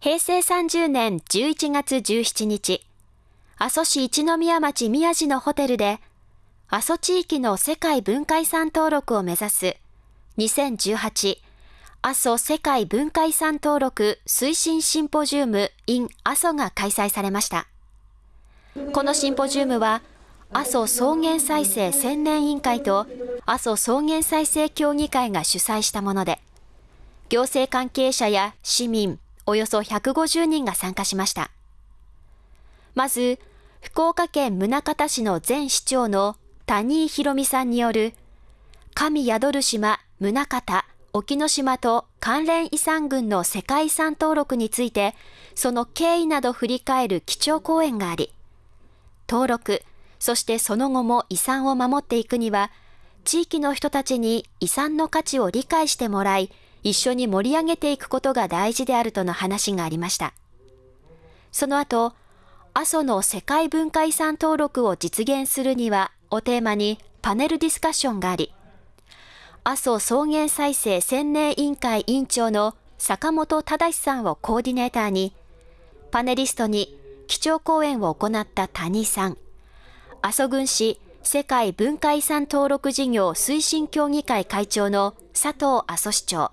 平成30年11月17日、阿蘇市一宮町宮地のホテルで、阿蘇地域の世界文化遺産登録を目指す2018阿蘇世界文化遺産登録推進シンポジウム in 阿蘇が開催されました。このシンポジウムは、阿蘇草原再生千年委員会と阿蘇草原再生協議会が主催したもので、行政関係者や市民およそ150人が参加しました。まず、福岡県宗像市の前市長の谷井博美さんによる、神宿る島宗像沖ノ島と関連遺産群の世界遺産登録について、その経緯など振り返る基調講演があり、登録、そしてその後も遺産を守っていくには、地域の人たちに遺産の価値を理解してもらい、一緒に盛り上げていくことが大事であるとの話がありました。その後、阿蘇の世界文化遺産登録を実現するにはをテーマにパネルディスカッションがあり、阿蘇草原再生千年委員会委員長の坂本忠さんをコーディネーターに、パネリストに基調講演を行った谷さん、阿蘇郡市世界文化遺産登録事業推進協議会会長の佐藤阿蘇市長、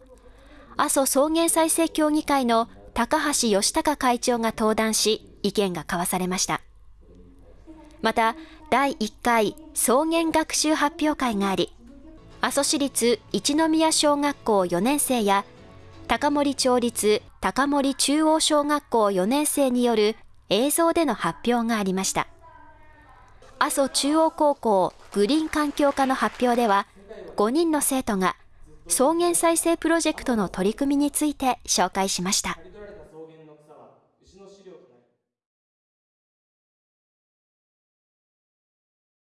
阿蘇草原再生協議会の高橋義孝会長が登壇し、意見が交わされました。また、第1回草原学習発表会があり、阿蘇市立一宮小学校4年生や高森町立高森中央小学校4年生による映像での発表がありました。阿蘇中央高校グリーン環境科の発表では、5人の生徒が草原再生プロジェクトの取り組みについて紹介しました。